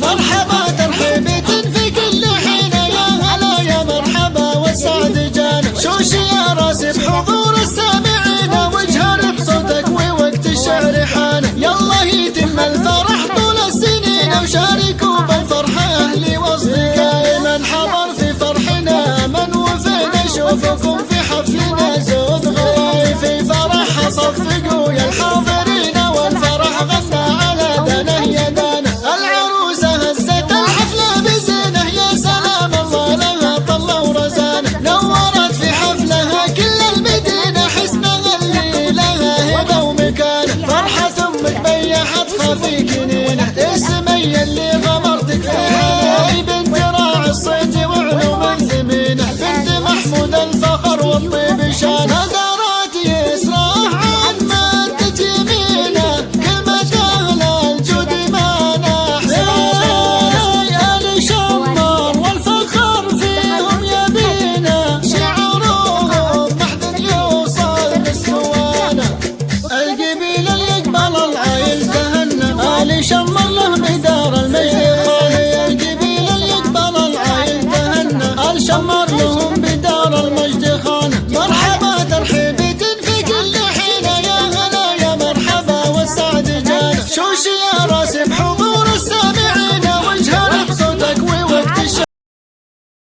مرحبا في كل يا يا مرحبا والسعد جانا شوشي يا راسي بحضور السامعين؟ ووقت الشعر حان. يتم الفرح طول السنين. وشاركوا بالفرحة أهلي وأصدقائي من حضر في فرحنا. من في حفلنا. زود غلاي في فرح صفقوا يا الحاضر taking it. chamar não